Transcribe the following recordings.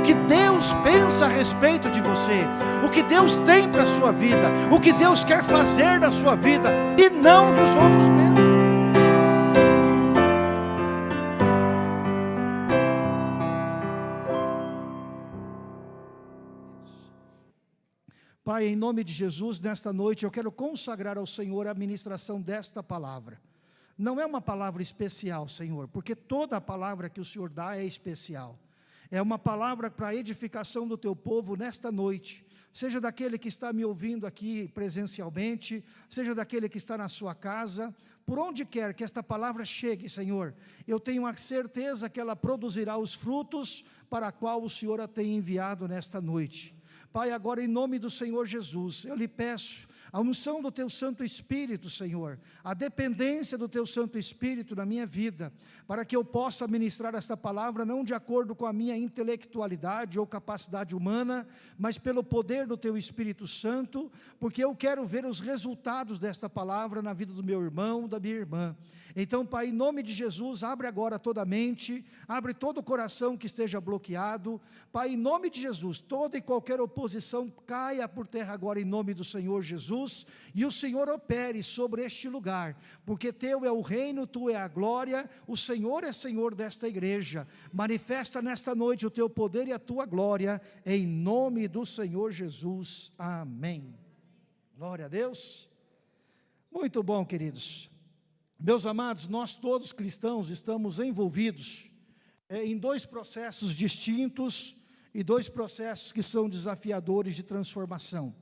o que Deus pensa a respeito de você, o que Deus tem para a sua vida, o que Deus quer fazer na sua vida, e não dos outros pensam. Pai, em nome de Jesus, nesta noite eu quero consagrar ao Senhor a ministração desta palavra. Não é uma palavra especial, Senhor, porque toda a palavra que o Senhor dá é especial. É uma palavra para a edificação do teu povo nesta noite. Seja daquele que está me ouvindo aqui presencialmente, seja daquele que está na sua casa, por onde quer que esta palavra chegue, Senhor, eu tenho a certeza que ela produzirá os frutos para a qual o Senhor a tem enviado nesta noite. Pai, agora em nome do Senhor Jesus, eu lhe peço a unção do Teu Santo Espírito, Senhor, a dependência do Teu Santo Espírito na minha vida, para que eu possa ministrar esta palavra não de acordo com a minha intelectualidade ou capacidade humana, mas pelo poder do Teu Espírito Santo, porque eu quero ver os resultados desta palavra na vida do meu irmão, da minha irmã. Então, Pai, em nome de Jesus, abre agora toda a mente, abre todo o coração que esteja bloqueado. Pai, em nome de Jesus, toda e qualquer oposição caia por terra agora em nome do Senhor Jesus, e o Senhor opere sobre este lugar, porque Teu é o reino, Tu é a glória, o Senhor é Senhor desta igreja. Manifesta nesta noite o Teu poder e a Tua glória, em nome do Senhor Jesus. Amém. Glória a Deus. Muito bom, queridos. Meus amados, nós todos cristãos estamos envolvidos é, em dois processos distintos e dois processos que são desafiadores de transformação.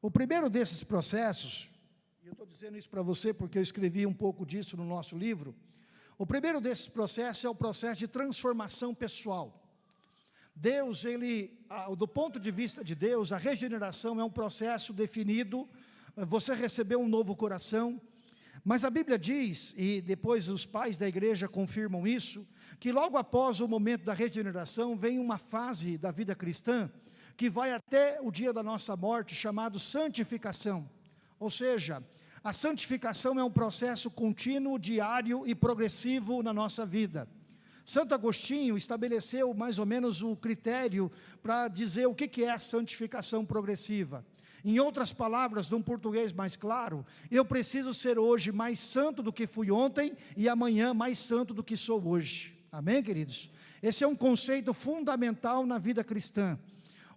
O primeiro desses processos, e eu estou dizendo isso para você porque eu escrevi um pouco disso no nosso livro, o primeiro desses processos é o processo de transformação pessoal. Deus, ele, do ponto de vista de Deus, a regeneração é um processo definido, você recebeu um novo coração, mas a Bíblia diz, e depois os pais da igreja confirmam isso, que logo após o momento da regeneração vem uma fase da vida cristã que vai até o dia da nossa morte, chamado santificação. Ou seja, a santificação é um processo contínuo, diário e progressivo na nossa vida. Santo Agostinho estabeleceu mais ou menos o critério para dizer o que é a santificação progressiva. Em outras palavras, num português mais claro, eu preciso ser hoje mais santo do que fui ontem e amanhã mais santo do que sou hoje. Amém, queridos? Esse é um conceito fundamental na vida cristã.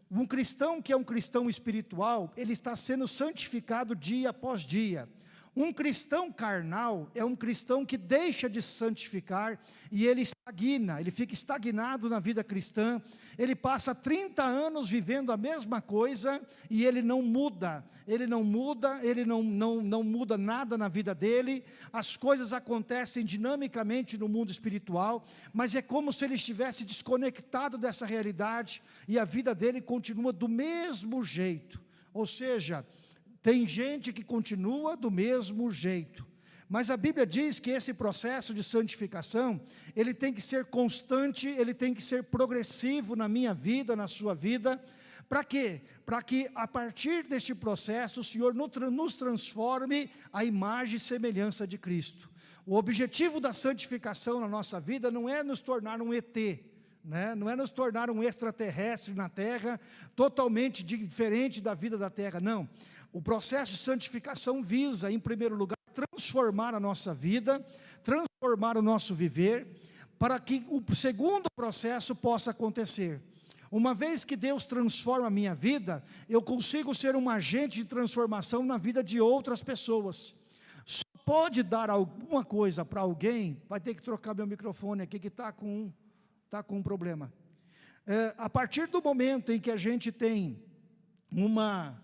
Um cristão que é um cristão espiritual, ele está sendo santificado dia após dia. Um cristão carnal é um cristão que deixa de se santificar e ele estagna, ele fica estagnado na vida cristã, ele passa 30 anos vivendo a mesma coisa e ele não muda, ele não muda, ele não, não, não muda nada na vida dele, as coisas acontecem dinamicamente no mundo espiritual, mas é como se ele estivesse desconectado dessa realidade e a vida dele continua do mesmo jeito, ou seja, tem gente que continua do mesmo jeito. Mas a Bíblia diz que esse processo de santificação, ele tem que ser constante, ele tem que ser progressivo na minha vida, na sua vida. Para quê? Para que a partir deste processo o Senhor nos transforme a imagem e semelhança de Cristo. O objetivo da santificação na nossa vida não é nos tornar um ET, né? não é nos tornar um extraterrestre na terra, totalmente diferente da vida da terra, não o processo de santificação visa, em primeiro lugar, transformar a nossa vida, transformar o nosso viver, para que o segundo processo possa acontecer. Uma vez que Deus transforma a minha vida, eu consigo ser um agente de transformação na vida de outras pessoas. Só pode dar alguma coisa para alguém, vai ter que trocar meu microfone aqui que está com, tá com um problema. É, a partir do momento em que a gente tem uma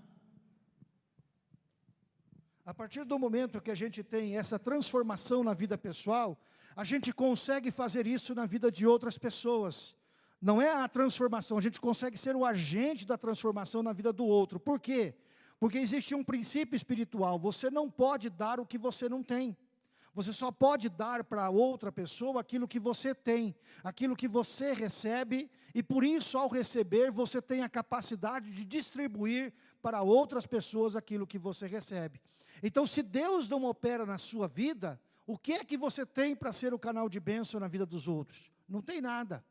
a partir do momento que a gente tem essa transformação na vida pessoal, a gente consegue fazer isso na vida de outras pessoas. Não é a transformação, a gente consegue ser o agente da transformação na vida do outro. Por quê? Porque existe um princípio espiritual, você não pode dar o que você não tem. Você só pode dar para outra pessoa aquilo que você tem, aquilo que você recebe, e por isso, ao receber, você tem a capacidade de distribuir para outras pessoas aquilo que você recebe. Então, se Deus não opera na sua vida, o que é que você tem para ser o canal de bênção na vida dos outros? Não tem nada.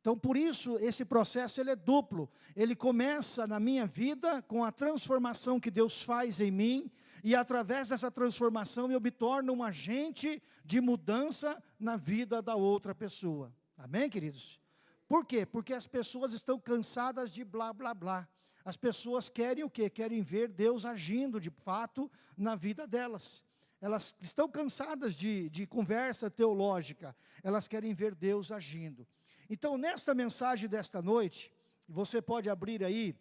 Então, por isso, esse processo ele é duplo. Ele começa na minha vida com a transformação que Deus faz em mim, e através dessa transformação eu me torno um agente de mudança na vida da outra pessoa. Amém, queridos? Por quê? Porque as pessoas estão cansadas de blá, blá, blá. As pessoas querem o quê? Querem ver Deus agindo de fato na vida delas. Elas estão cansadas de, de conversa teológica. Elas querem ver Deus agindo. Então, nesta mensagem desta noite, você pode abrir aí,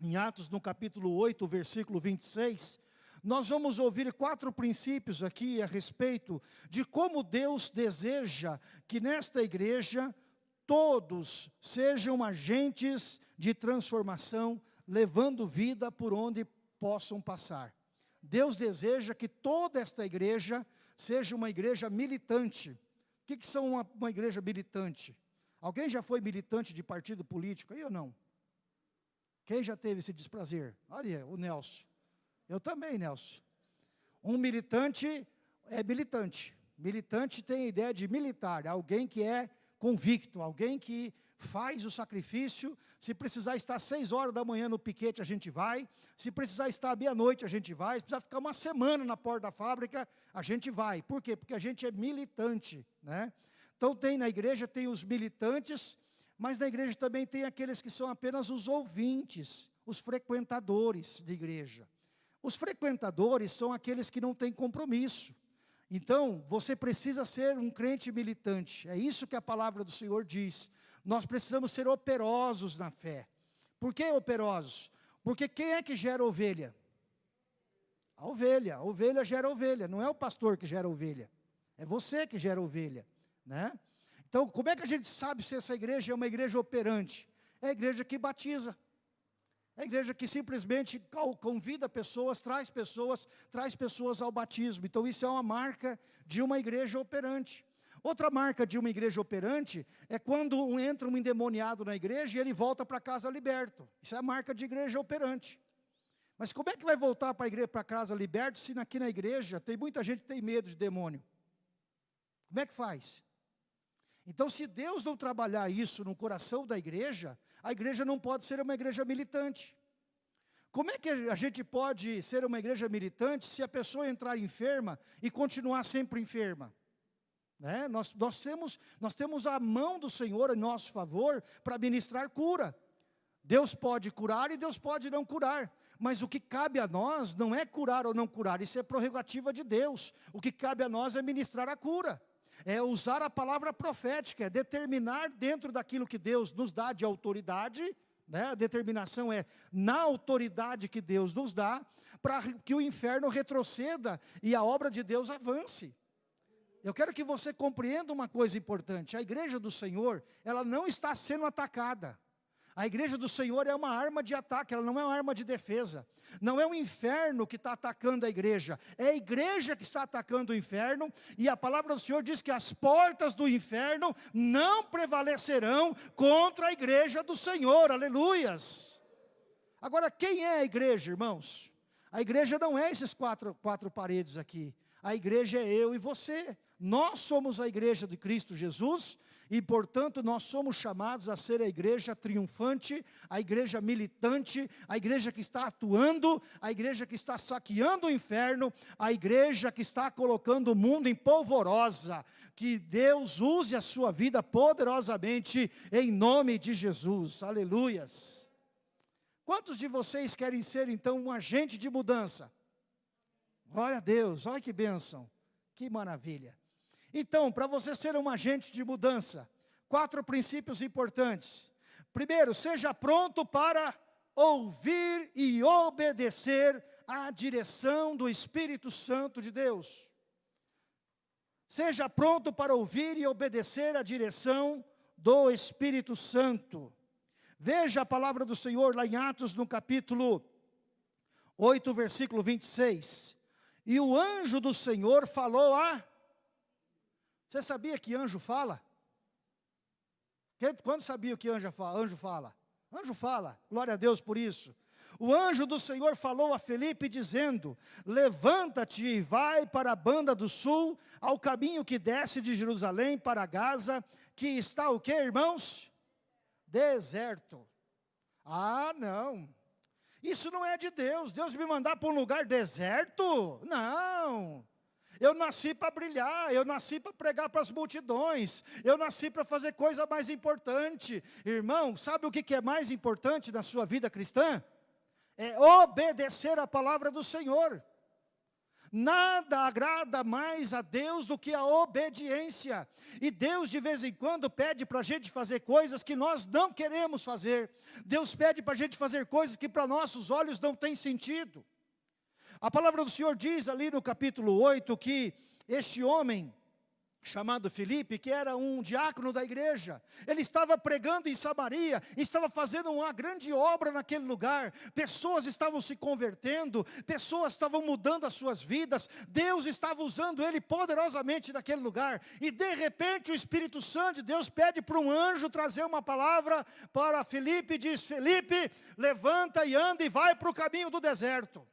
em Atos, no capítulo 8, versículo 26, nós vamos ouvir quatro princípios aqui a respeito de como Deus deseja que nesta igreja todos sejam agentes de transformação, levando vida por onde possam passar. Deus deseja que toda esta igreja seja uma igreja militante. O que, que são uma, uma igreja militante? Alguém já foi militante de partido político ou não? Quem já teve esse desprazer? Olha, o Nelson. Eu também, Nelson. Um militante é militante. Militante tem a ideia de militar, alguém que é convicto, alguém que faz o sacrifício, se precisar estar seis horas da manhã no piquete, a gente vai, se precisar estar meia-noite, a gente vai, se precisar ficar uma semana na porta da fábrica, a gente vai. Por quê? Porque a gente é militante, né? Então tem na igreja, tem os militantes, mas na igreja também tem aqueles que são apenas os ouvintes, os frequentadores de igreja. Os frequentadores são aqueles que não têm compromisso. Então, você precisa ser um crente militante. É isso que a palavra do Senhor diz. Nós precisamos ser operosos na fé. Por que operosos? Porque quem é que gera ovelha? A ovelha. A ovelha gera ovelha. Não é o pastor que gera ovelha. É você que gera ovelha. Né? Então, como é que a gente sabe se essa igreja é uma igreja operante? É a igreja que batiza. A igreja que simplesmente convida pessoas, traz pessoas, traz pessoas ao batismo. Então, isso é uma marca de uma igreja operante. Outra marca de uma igreja operante é quando entra um endemoniado na igreja e ele volta para casa liberto. Isso é a marca de igreja operante. Mas como é que vai voltar para a igreja, para casa liberto, se aqui na igreja tem muita gente que tem medo de demônio? Como é que faz? Então, se Deus não trabalhar isso no coração da igreja, a igreja não pode ser uma igreja militante. Como é que a gente pode ser uma igreja militante se a pessoa entrar enferma e continuar sempre enferma? Né? Nós, nós, temos, nós temos a mão do Senhor em nosso favor para ministrar cura. Deus pode curar e Deus pode não curar. Mas o que cabe a nós não é curar ou não curar, isso é prerrogativa de Deus. O que cabe a nós é ministrar a cura é usar a palavra profética, é determinar dentro daquilo que Deus nos dá de autoridade, né? a determinação é na autoridade que Deus nos dá, para que o inferno retroceda e a obra de Deus avance. Eu quero que você compreenda uma coisa importante, a igreja do Senhor, ela não está sendo atacada, a igreja do Senhor é uma arma de ataque, ela não é uma arma de defesa. Não é o inferno que está atacando a igreja, é a igreja que está atacando o inferno, e a palavra do Senhor diz que as portas do inferno não prevalecerão contra a igreja do Senhor, aleluias. Agora, quem é a igreja, irmãos? A igreja não é esses quatro, quatro paredes aqui, a igreja é eu e você. Nós somos a igreja de Cristo Jesus, e, portanto, nós somos chamados a ser a igreja triunfante, a igreja militante, a igreja que está atuando, a igreja que está saqueando o inferno, a igreja que está colocando o mundo em polvorosa. Que Deus use a sua vida poderosamente em nome de Jesus. Aleluias. Quantos de vocês querem ser, então, um agente de mudança? Glória a Deus, olha que bênção, que maravilha. Então, para você ser um agente de mudança, quatro princípios importantes. Primeiro, seja pronto para ouvir e obedecer à direção do Espírito Santo de Deus. Seja pronto para ouvir e obedecer à direção do Espírito Santo. Veja a palavra do Senhor lá em Atos, no capítulo 8, versículo 26. E o anjo do Senhor falou a você sabia que anjo fala? Quando sabia o que anjo fala? Anjo fala. Anjo fala, glória a Deus por isso. O anjo do Senhor falou a Felipe dizendo, levanta-te e vai para a banda do sul, ao caminho que desce de Jerusalém para Gaza, que está o que irmãos? deserto. Ah, não. Isso não é de Deus. Deus me mandar para um lugar deserto? Não. Eu nasci para brilhar, eu nasci para pregar para as multidões, eu nasci para fazer coisa mais importante. Irmão, sabe o que é mais importante na sua vida cristã? É obedecer a palavra do Senhor. Nada agrada mais a Deus do que a obediência. E Deus de vez em quando pede para a gente fazer coisas que nós não queremos fazer. Deus pede para a gente fazer coisas que para nossos olhos não tem sentido. A palavra do Senhor diz ali no capítulo 8 que este homem chamado Filipe, que era um diácono da igreja. Ele estava pregando em Samaria, estava fazendo uma grande obra naquele lugar. Pessoas estavam se convertendo, pessoas estavam mudando as suas vidas. Deus estava usando ele poderosamente naquele lugar. E de repente o Espírito Santo de Deus pede para um anjo trazer uma palavra para Filipe e diz: Felipe, levanta e anda e vai para o caminho do deserto.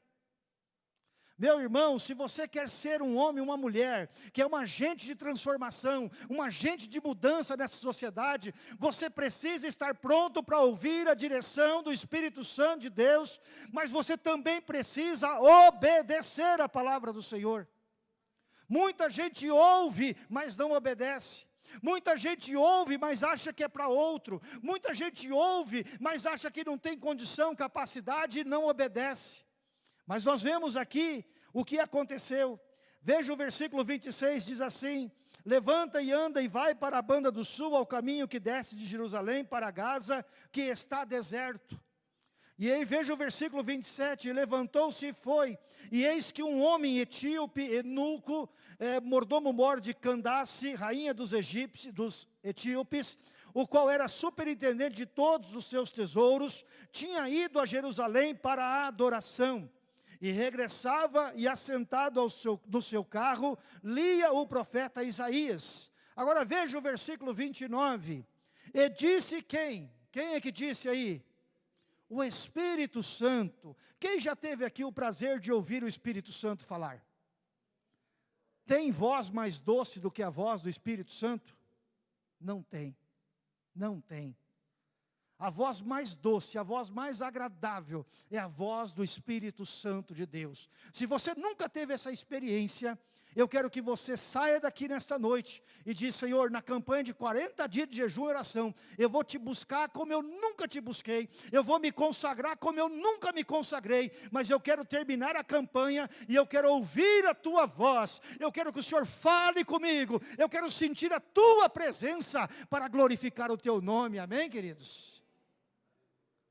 Meu irmão, se você quer ser um homem, uma mulher, que é um agente de transformação, um agente de mudança nessa sociedade, você precisa estar pronto para ouvir a direção do Espírito Santo de Deus, mas você também precisa obedecer a palavra do Senhor. Muita gente ouve, mas não obedece. Muita gente ouve, mas acha que é para outro. Muita gente ouve, mas acha que não tem condição, capacidade e não obedece. Mas nós vemos aqui o que aconteceu. Veja o versículo 26, diz assim, Levanta e anda e vai para a banda do sul, ao caminho que desce de Jerusalém para Gaza, que está deserto. E aí veja o versículo 27, levantou-se e foi, e eis que um homem etíope, eunuco, é, mordomo-mor de Candace, rainha dos egípcios, dos etíopes, o qual era superintendente de todos os seus tesouros, tinha ido a Jerusalém para a adoração e regressava e assentado seu, no seu carro, lia o profeta Isaías. Agora veja o versículo 29. E disse quem? Quem é que disse aí? O Espírito Santo. Quem já teve aqui o prazer de ouvir o Espírito Santo falar? Tem voz mais doce do que a voz do Espírito Santo? Não tem. Não tem. A voz mais doce, a voz mais agradável é a voz do Espírito Santo de Deus. Se você nunca teve essa experiência, eu quero que você saia daqui nesta noite e diz, Senhor, na campanha de 40 dias de jejum e oração, eu vou te buscar como eu nunca te busquei, eu vou me consagrar como eu nunca me consagrei, mas eu quero terminar a campanha e eu quero ouvir a tua voz, eu quero que o Senhor fale comigo, eu quero sentir a tua presença para glorificar o teu nome, amém queridos?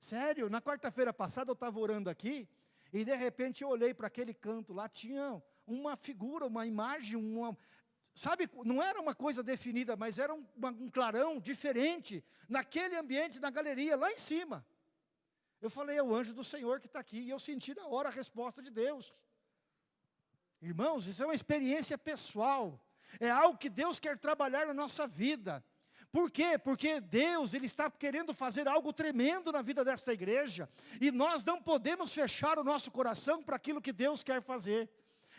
Sério, na quarta-feira passada eu estava orando aqui, e de repente eu olhei para aquele canto lá, tinha uma figura, uma imagem, uma, sabe, não era uma coisa definida, mas era um, um clarão diferente, naquele ambiente, na galeria, lá em cima. Eu falei, é o anjo do Senhor que está aqui, e eu senti na hora a resposta de Deus. Irmãos, isso é uma experiência pessoal, é algo que Deus quer trabalhar na nossa vida. Por quê? Porque Deus ele está querendo fazer algo tremendo na vida desta igreja. E nós não podemos fechar o nosso coração para aquilo que Deus quer fazer.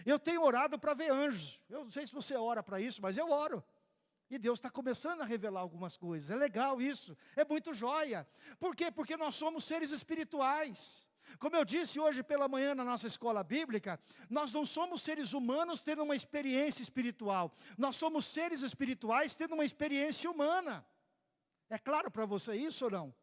Eu tenho orado para ver anjos. Eu não sei se você ora para isso, mas eu oro. E Deus está começando a revelar algumas coisas. É legal isso. É muito joia. Por quê? Porque nós somos seres espirituais. Como eu disse hoje pela manhã na nossa escola bíblica, nós não somos seres humanos tendo uma experiência espiritual. Nós somos seres espirituais tendo uma experiência humana. É claro para você isso ou não?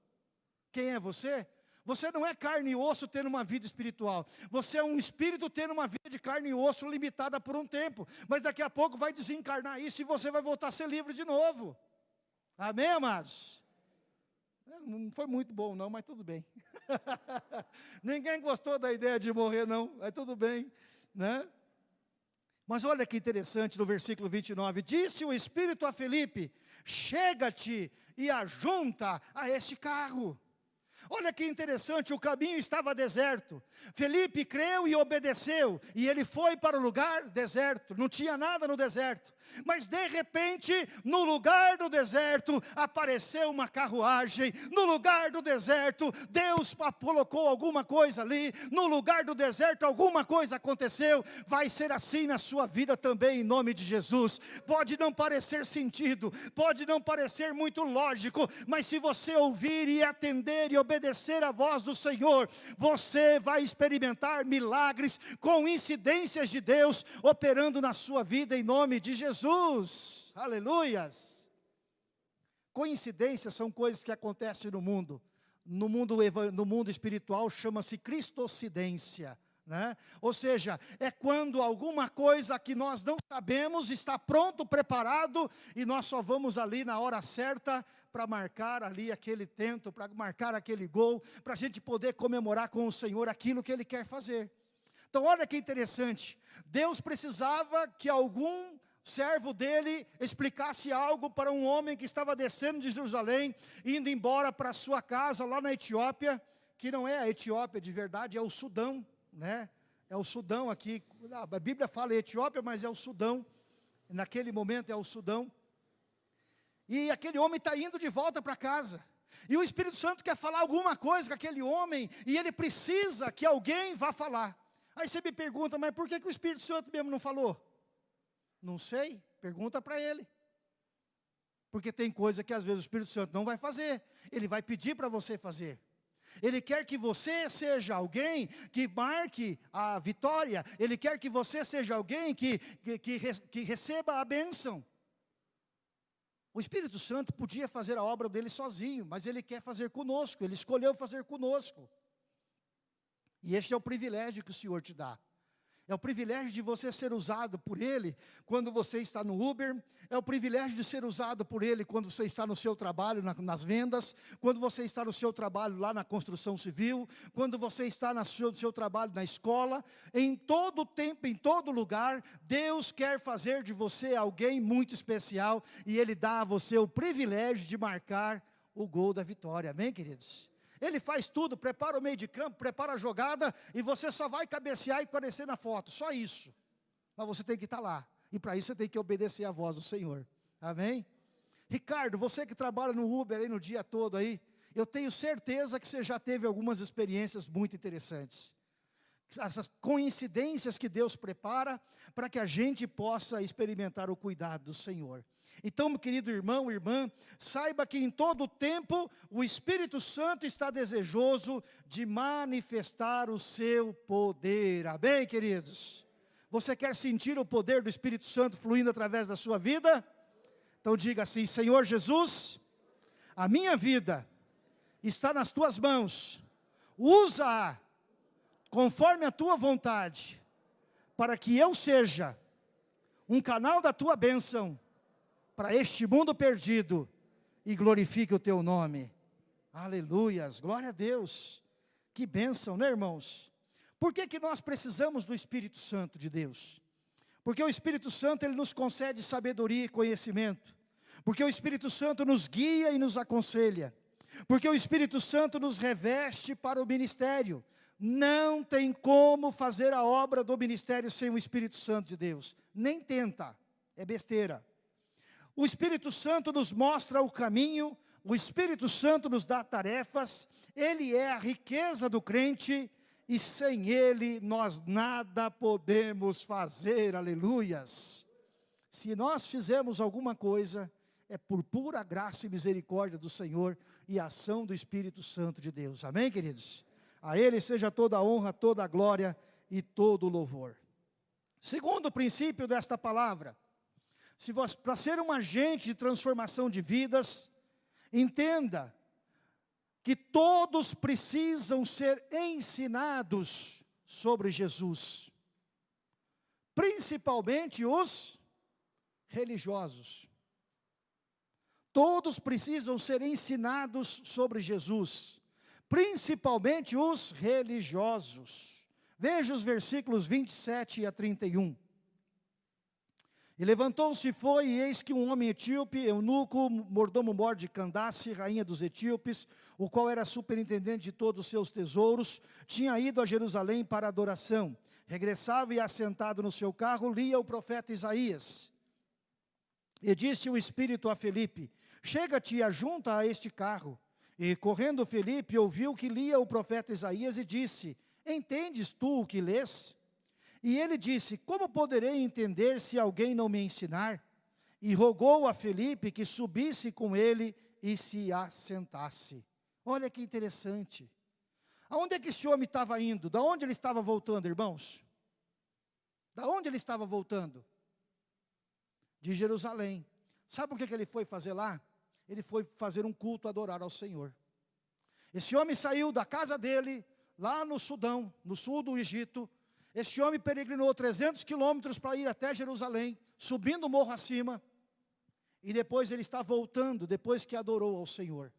Quem é você? Você não é carne e osso tendo uma vida espiritual. Você é um espírito tendo uma vida de carne e osso limitada por um tempo. Mas daqui a pouco vai desencarnar isso e você vai voltar a ser livre de novo. Amém, amados? É, não foi muito bom não, mas tudo bem. Ninguém gostou da ideia de morrer não, mas tudo bem, né? Mas olha que interessante no versículo 29, disse o Espírito a Felipe, chega-te e ajunta a este carro. Olha que interessante, o caminho estava deserto. Felipe creu e obedeceu, e ele foi para o lugar deserto, não tinha nada no deserto. Mas de repente, no lugar do deserto, apareceu uma carruagem. No lugar do deserto, Deus colocou alguma coisa ali. No lugar do deserto, alguma coisa aconteceu. Vai ser assim na sua vida também, em nome de Jesus. Pode não parecer sentido, pode não parecer muito lógico, mas se você ouvir e atender e obedecer a voz do Senhor, você vai experimentar milagres, coincidências de Deus operando na sua vida em nome de Jesus. Aleluias. Coincidências são coisas que acontecem no mundo. No mundo, no mundo espiritual chama-se cristocidência. Né? Ou seja, é quando alguma coisa que nós não sabemos está pronto, preparado, e nós só vamos ali na hora certa para marcar ali aquele tento, para marcar aquele gol, para a gente poder comemorar com o Senhor aquilo que Ele quer fazer. Então olha que interessante, Deus precisava que algum servo dele explicasse algo para um homem que estava descendo de Jerusalém, indo embora para sua casa lá na Etiópia, que não é a Etiópia de verdade, é o Sudão, né? É o Sudão aqui, a Bíblia fala Etiópia, mas é o Sudão, naquele momento é o Sudão. E aquele homem está indo de volta para casa. E o Espírito Santo quer falar alguma coisa com aquele homem, e ele precisa que alguém vá falar. Aí você me pergunta, mas por que, que o Espírito Santo mesmo não falou? Não sei, pergunta para ele. Porque tem coisa que às vezes o Espírito Santo não vai fazer, ele vai pedir para você fazer. Ele quer que você seja alguém que marque a vitória. Ele quer que você seja alguém que, que, que, que receba a bênção. O Espírito Santo podia fazer a obra dele sozinho, mas ele quer fazer conosco, ele escolheu fazer conosco. E este é o privilégio que o Senhor te dá. É o privilégio de você ser usado por Ele quando você está no Uber. É o privilégio de ser usado por Ele quando você está no seu trabalho, na, nas vendas. Quando você está no seu trabalho lá na construção civil. Quando você está no seu, seu trabalho na escola. Em todo tempo, em todo lugar, Deus quer fazer de você alguém muito especial. E Ele dá a você o privilégio de marcar o gol da vitória. Amém, queridos? Ele faz tudo, prepara o meio de campo, prepara a jogada, e você só vai cabecear e aparecer na foto, só isso. Mas você tem que estar lá, e para isso você tem que obedecer a voz do Senhor. Amém? Ricardo, você que trabalha no Uber aí no dia todo aí, eu tenho certeza que você já teve algumas experiências muito interessantes. Essas coincidências que Deus prepara para que a gente possa experimentar o cuidado do Senhor. Então, meu querido irmão, irmã, saiba que em todo tempo o Espírito Santo está desejoso de manifestar o seu poder. Amém, queridos? Você quer sentir o poder do Espírito Santo fluindo através da sua vida? Então diga assim, Senhor Jesus, a minha vida está nas tuas mãos, usa-a conforme a tua vontade, para que eu seja um canal da tua bênção, para este mundo perdido e glorifique o teu nome. Aleluias, glória a Deus. Que bênção, né irmãos? Por que, que nós precisamos do Espírito Santo de Deus? Porque o Espírito Santo, ele nos concede sabedoria e conhecimento. Porque o Espírito Santo nos guia e nos aconselha. Porque o Espírito Santo nos reveste para o ministério. Não tem como fazer a obra do ministério sem o Espírito Santo de Deus. Nem tenta, é besteira. O Espírito Santo nos mostra o caminho, o Espírito Santo nos dá tarefas, Ele é a riqueza do crente, e sem Ele nós nada podemos fazer, aleluias. Se nós fizermos alguma coisa, é por pura graça e misericórdia do Senhor e ação do Espírito Santo de Deus, amém queridos? A Ele seja toda a honra, toda a glória e todo o louvor. Segundo princípio desta palavra, se para ser um agente de transformação de vidas, entenda que todos precisam ser ensinados sobre Jesus, principalmente os religiosos. Todos precisam ser ensinados sobre Jesus, principalmente os religiosos. Veja os versículos 27 a 31. E levantou-se e foi, e eis que um homem etíope, eunuco, mordomo-mor de Candace, rainha dos etíopes, o qual era superintendente de todos os seus tesouros, tinha ido a Jerusalém para adoração. Regressava e assentado no seu carro, lia o profeta Isaías. E disse o Espírito a Felipe, chega-te e ajunta a este carro. E correndo Felipe, ouviu que lia o profeta Isaías e disse, entendes tu o que lês? E ele disse, como poderei entender se alguém não me ensinar? E rogou a Felipe que subisse com ele e se assentasse. Olha que interessante. Aonde é que esse homem estava indo? Da onde ele estava voltando, irmãos? Da onde ele estava voltando? De Jerusalém. Sabe o que, que ele foi fazer lá? Ele foi fazer um culto, adorar ao Senhor. Esse homem saiu da casa dele, lá no Sudão, no sul do Egito. Esse homem peregrinou 300 quilômetros para ir até Jerusalém, subindo o morro acima. E depois ele está voltando, depois que adorou ao Senhor.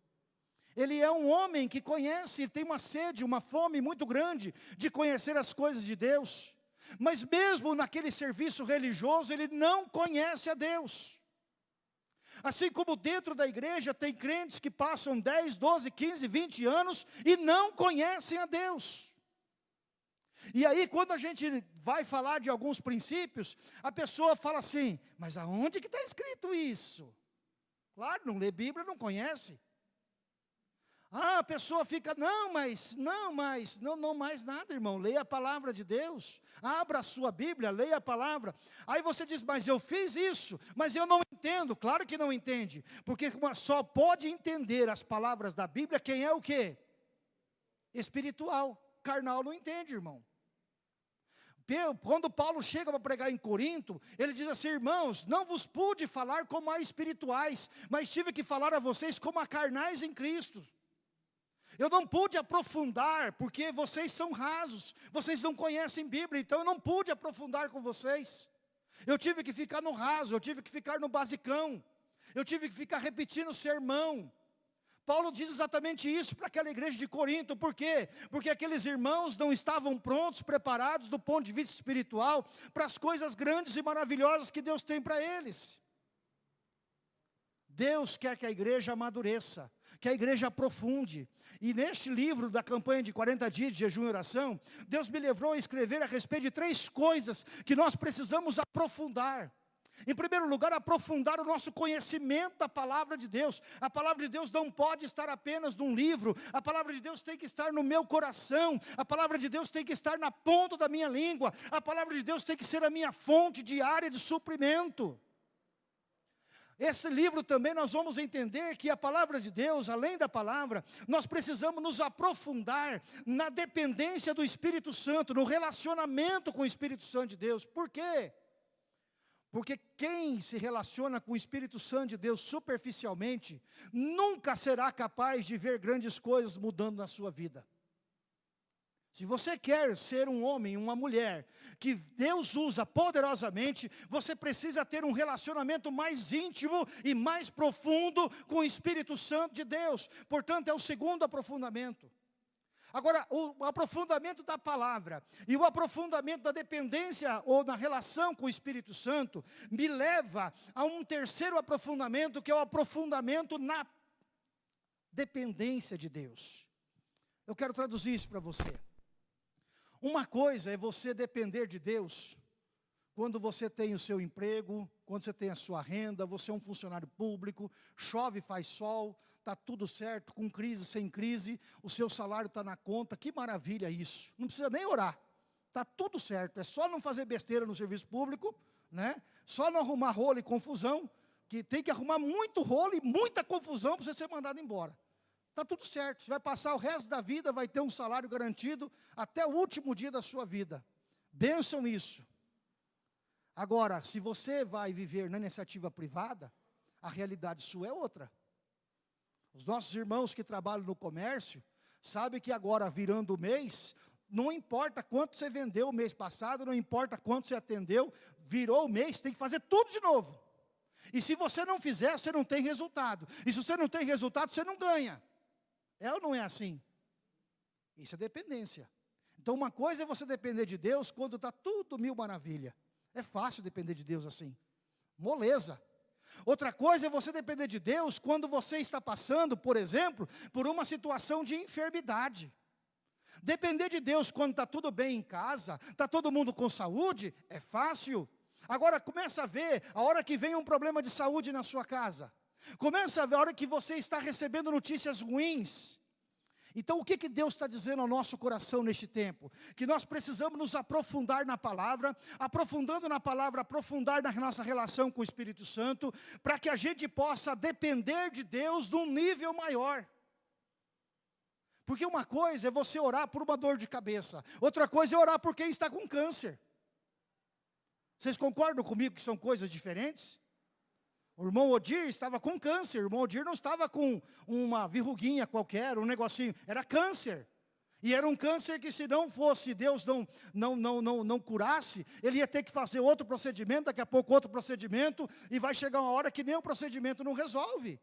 Ele é um homem que conhece, tem uma sede, uma fome muito grande de conhecer as coisas de Deus. Mas mesmo naquele serviço religioso, ele não conhece a Deus. Assim como dentro da igreja tem crentes que passam 10, 12, 15, 20 anos e não conhecem a Deus. E aí quando a gente vai falar de alguns princípios, a pessoa fala assim, mas aonde que está escrito isso? Claro, não lê Bíblia, não conhece. Ah, a pessoa fica, não, mas, não, mas, não, não mais nada, irmão. Leia a palavra de Deus. Abra a sua Bíblia, leia a palavra. Aí você diz, mas eu fiz isso, mas eu não entendo. Claro que não entende, porque só pode entender as palavras da Bíblia quem é o quê? Espiritual. Carnal não entende, irmão. Quando Paulo chega para pregar em Corinto, ele diz assim, irmãos, não vos pude falar como a espirituais, mas tive que falar a vocês como a carnais em Cristo. Eu não pude aprofundar, porque vocês são rasos, vocês não conhecem Bíblia, então eu não pude aprofundar com vocês. Eu tive que ficar no raso, eu tive que ficar no basicão, eu tive que ficar repetindo o sermão. Paulo diz exatamente isso para aquela igreja de Corinto, por quê? Porque aqueles irmãos não estavam prontos, preparados do ponto de vista espiritual, para as coisas grandes e maravilhosas que Deus tem para eles. Deus quer que a igreja amadureça, que a igreja aprofunde. E neste livro da campanha de 40 dias de jejum e oração, Deus me levou a escrever a respeito de três coisas que nós precisamos aprofundar. Em primeiro lugar, aprofundar o nosso conhecimento da palavra de Deus. A palavra de Deus não pode estar apenas num livro, a palavra de Deus tem que estar no meu coração, a palavra de Deus tem que estar na ponta da minha língua, a palavra de Deus tem que ser a minha fonte diária de suprimento. Esse livro também nós vamos entender que a palavra de Deus, além da palavra, nós precisamos nos aprofundar na dependência do Espírito Santo, no relacionamento com o Espírito Santo de Deus. Por quê? Porque quem se relaciona com o Espírito Santo de Deus superficialmente, nunca será capaz de ver grandes coisas mudando na sua vida. Se você quer ser um homem, uma mulher, que Deus usa poderosamente, você precisa ter um relacionamento mais íntimo e mais profundo com o Espírito Santo de Deus. Portanto, é o segundo aprofundamento. Agora, o aprofundamento da palavra e o aprofundamento da dependência ou na relação com o Espírito Santo me leva a um terceiro aprofundamento, que é o aprofundamento na dependência de Deus. Eu quero traduzir isso para você. Uma coisa é você depender de Deus, quando você tem o seu emprego, quando você tem a sua renda, você é um funcionário público, chove, faz sol, está tudo certo, com crise, sem crise, o seu salário está na conta, que maravilha isso, não precisa nem orar, está tudo certo, é só não fazer besteira no serviço público, né? só não arrumar rolo e confusão, que tem que arrumar muito rolo e muita confusão para você ser mandado embora. Está tudo certo, você vai passar o resto da vida, vai ter um salário garantido até o último dia da sua vida. Benção isso. Agora, se você vai viver na iniciativa privada, a realidade sua é outra. Os nossos irmãos que trabalham no comércio, sabem que agora virando o mês, não importa quanto você vendeu o mês passado, não importa quanto você atendeu, virou o mês, tem que fazer tudo de novo. E se você não fizer, você não tem resultado. E se você não tem resultado, você não ganha. É ou não é assim? Isso é dependência. Então uma coisa é você depender de Deus quando está tudo mil maravilha. É fácil depender de Deus assim. moleza. Outra coisa é você depender de Deus quando você está passando, por exemplo, por uma situação de enfermidade. Depender de Deus quando está tudo bem em casa, está todo mundo com saúde, é fácil. Agora começa a ver a hora que vem um problema de saúde na sua casa. Começa a ver a hora que você está recebendo notícias ruins. Então, o que, que Deus está dizendo ao nosso coração neste tempo? Que nós precisamos nos aprofundar na palavra, aprofundando na palavra, aprofundar na nossa relação com o Espírito Santo, para que a gente possa depender de Deus de um nível maior. Porque uma coisa é você orar por uma dor de cabeça, outra coisa é orar por quem está com câncer. Vocês concordam comigo que são coisas diferentes? O irmão Odir estava com câncer, o irmão Odir não estava com uma verruguinha qualquer, um negocinho, era câncer. E era um câncer que se não fosse, Deus não, não, não, não, não curasse, ele ia ter que fazer outro procedimento, daqui a pouco outro procedimento, e vai chegar uma hora que nem o procedimento não resolve.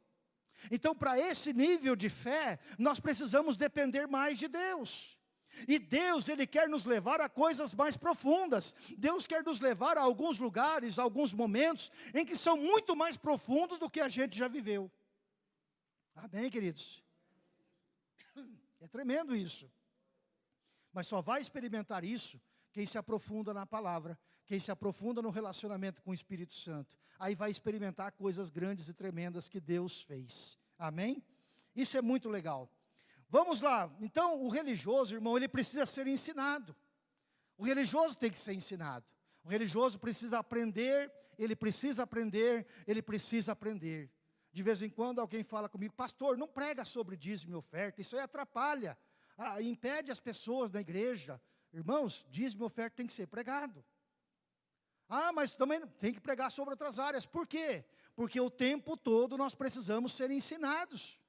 Então, para esse nível de fé, nós precisamos depender mais de Deus. E Deus, Ele quer nos levar a coisas mais profundas. Deus quer nos levar a alguns lugares, a alguns momentos, em que são muito mais profundos do que a gente já viveu. Amém, queridos? É tremendo isso. Mas só vai experimentar isso quem se aprofunda na palavra, quem se aprofunda no relacionamento com o Espírito Santo. Aí vai experimentar coisas grandes e tremendas que Deus fez. Amém? Isso é muito legal. Vamos lá, então o religioso, irmão, ele precisa ser ensinado. O religioso tem que ser ensinado. O religioso precisa aprender, ele precisa aprender, ele precisa aprender. De vez em quando alguém fala comigo, pastor, não prega sobre dízimo e oferta, isso aí atrapalha, ah, impede as pessoas da igreja. Irmãos, dízimo e oferta tem que ser pregado. Ah, mas também tem que pregar sobre outras áreas. Por quê? Porque o tempo todo nós precisamos ser ensinados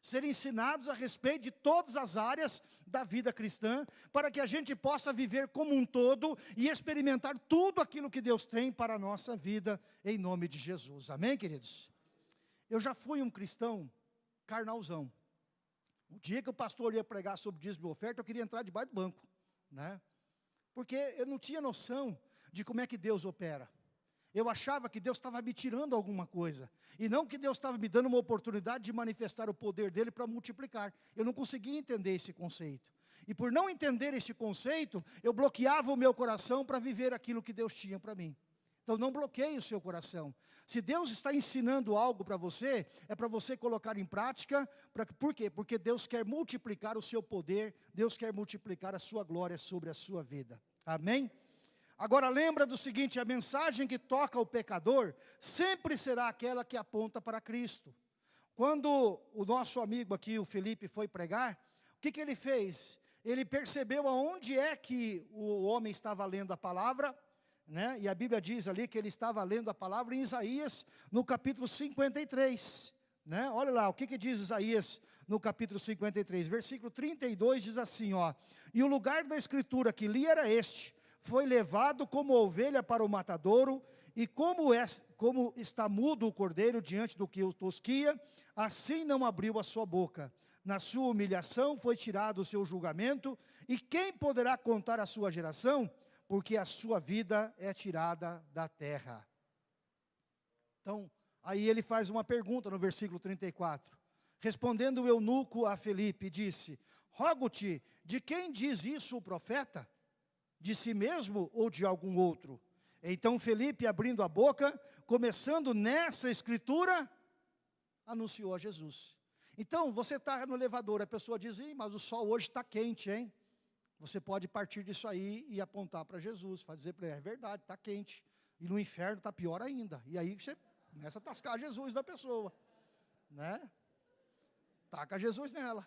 ser ensinados a respeito de todas as áreas da vida cristã, para que a gente possa viver como um todo e experimentar tudo aquilo que Deus tem para a nossa vida, em nome de Jesus. Amém, queridos? Eu já fui um cristão carnalzão. O dia que o pastor ia pregar sobre dízimo e oferta, eu queria entrar debaixo do banco, né? Porque eu não tinha noção de como é que Deus opera. Eu achava que Deus estava me tirando alguma coisa. E não que Deus estava me dando uma oportunidade de manifestar o poder dele para multiplicar. Eu não conseguia entender esse conceito. E por não entender esse conceito, eu bloqueava o meu coração para viver aquilo que Deus tinha para mim. Então não bloqueie o seu coração. Se Deus está ensinando algo para você, é para você colocar em prática. Pra, por quê? Porque Deus quer multiplicar o seu poder, Deus quer multiplicar a sua glória sobre a sua vida. Amém? Agora lembra do seguinte, a mensagem que toca o pecador sempre será aquela que aponta para Cristo. Quando o nosso amigo aqui, o Felipe, foi pregar, o que, que ele fez? Ele percebeu aonde é que o homem estava lendo a palavra, né? e a Bíblia diz ali que ele estava lendo a palavra em Isaías, no capítulo 53. Né? Olha lá, o que, que diz Isaías no capítulo 53, versículo 32 diz assim, ó, e o lugar da escritura que li era este, foi levado como ovelha para o matadouro, e como, é, como está mudo o cordeiro diante do que o tosquia, assim não abriu a sua boca. Na sua humilhação foi tirado o seu julgamento, e quem poderá contar a sua geração? Porque a sua vida é tirada da terra. Então, aí ele faz uma pergunta no versículo 34. Respondendo o eunuco a Felipe, disse, Rogo-te, de quem diz isso o profeta? De si mesmo ou de algum outro? Então Felipe, abrindo a boca, começando nessa escritura, anunciou a Jesus. Então, você está no elevador, a pessoa diz, mas o sol hoje está quente, hein? Você pode partir disso aí e apontar para Jesus, dizer para ele, é verdade, está quente. E no inferno está pior ainda. E aí você começa a tascar Jesus da pessoa. Né? Taca Jesus nela.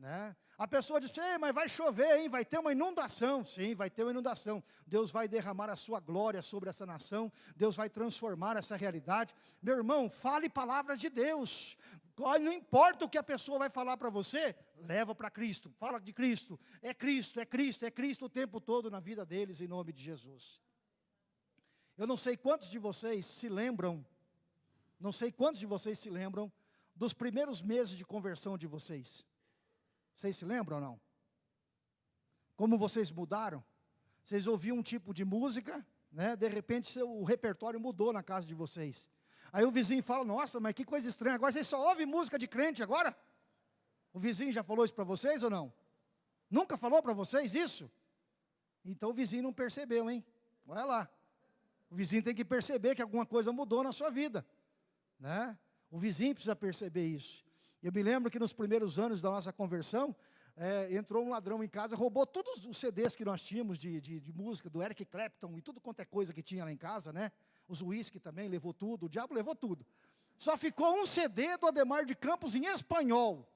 Né? A pessoa diz, mas vai chover, hein? vai ter uma inundação. Sim, vai ter uma inundação. Deus vai derramar a sua glória sobre essa nação. Deus vai transformar essa realidade. Meu irmão, fale palavras de Deus. Não importa o que a pessoa vai falar para você, leva para Cristo. Fala de Cristo. É Cristo, é Cristo, é Cristo o tempo todo na vida deles, em nome de Jesus. Eu não sei quantos de vocês se lembram, não sei quantos de vocês se lembram dos primeiros meses de conversão de vocês. Vocês se lembram ou não? Como vocês mudaram? Vocês ouviam um tipo de música, né? De repente seu, o repertório mudou na casa de vocês. Aí o vizinho fala: Nossa, mas que coisa estranha, agora vocês só ouvem música de crente agora? O vizinho já falou isso para vocês ou não? Nunca falou para vocês isso? Então o vizinho não percebeu, hein? Olha lá. O vizinho tem que perceber que alguma coisa mudou na sua vida. Né? O vizinho precisa perceber isso. Eu me lembro que nos primeiros anos da nossa conversão, é, entrou um ladrão em casa, roubou todos os CDs que nós tínhamos de, de, de, música, do Eric Clapton e tudo quanto é coisa que tinha lá em casa, né? Os uísque também, levou tudo, o diabo levou tudo. Só ficou um CD do Ademar de Campos em espanhol.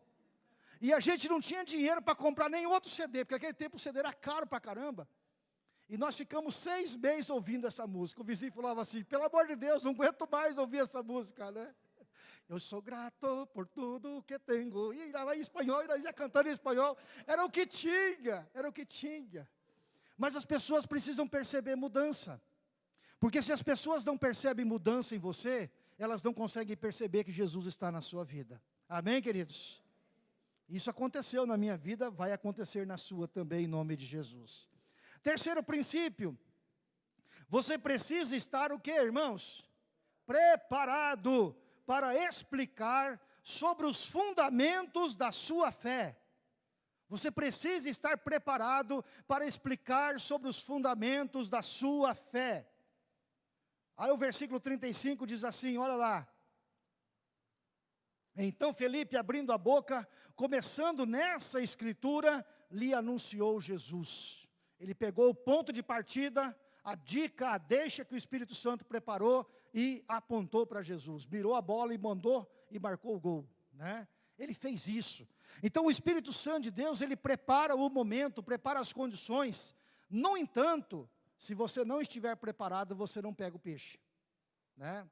E a gente não tinha dinheiro para comprar nem outro CD, porque naquele tempo o CD era caro para caramba. E nós ficamos seis meses ouvindo essa música. O vizinho falava assim, pelo amor de Deus, não aguento mais ouvir essa música, né? Eu sou grato por tudo que tenho. E lá em espanhol, e ia cantando em espanhol. Era o que tinha, era o que tinha. Mas as pessoas precisam perceber mudança. Porque se as pessoas não percebem mudança em você, elas não conseguem perceber que Jesus está na sua vida. Amém, queridos? Isso aconteceu na minha vida, vai acontecer na sua também, em nome de Jesus. Terceiro princípio, você precisa estar o que, irmãos? Preparado para explicar sobre os fundamentos da sua fé. Você precisa estar preparado para explicar sobre os fundamentos da sua fé. Aí o versículo 35 diz assim, olha lá. Então Felipe, abrindo a boca, começando nessa escritura, lhe anunciou Jesus. Ele pegou o ponto de partida a dica, a deixa que o Espírito Santo preparou e apontou para Jesus. Virou a bola e mandou e marcou o gol. Né? Ele fez isso. Então o Espírito Santo de Deus, ele prepara o momento, prepara as condições. No entanto, se você não estiver preparado, você não pega o peixe. Né?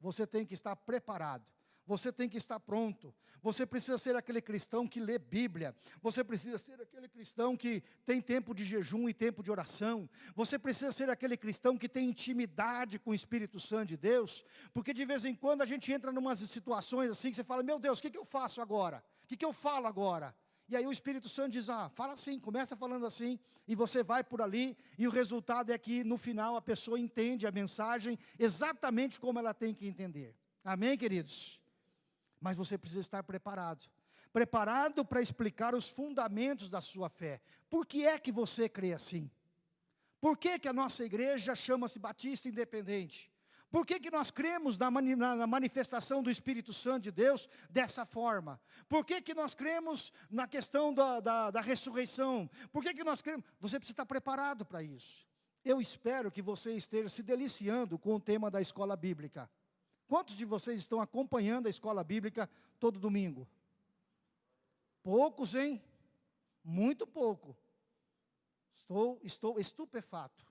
Você tem que estar preparado. Você tem que estar pronto. Você precisa ser aquele cristão que lê Bíblia. Você precisa ser aquele cristão que tem tempo de jejum e tempo de oração. Você precisa ser aquele cristão que tem intimidade com o Espírito Santo de Deus. Porque de vez em quando a gente entra em umas situações assim que você fala, meu Deus, o que, que eu faço agora? O que, que eu falo agora? E aí o Espírito Santo diz, ah, fala assim, começa falando assim, e você vai por ali, e o resultado é que no final a pessoa entende a mensagem exatamente como ela tem que entender. Amém, queridos? Mas você precisa estar preparado. Preparado para explicar os fundamentos da sua fé. Por que é que você crê assim? Por que, que a nossa igreja chama-se Batista Independente? Por que, que nós cremos na, na, manifestação do Espírito Santo de Deus dessa forma? Por que, que nós cremos na questão da, da, da ressurreição? Por que, que nós cremos? Você precisa estar preparado para isso. Eu espero que você esteja se deliciando com o tema da escola bíblica. Quantos de vocês estão acompanhando a escola bíblica todo domingo? Poucos, hein? Muito pouco. Estou, estou estupefato.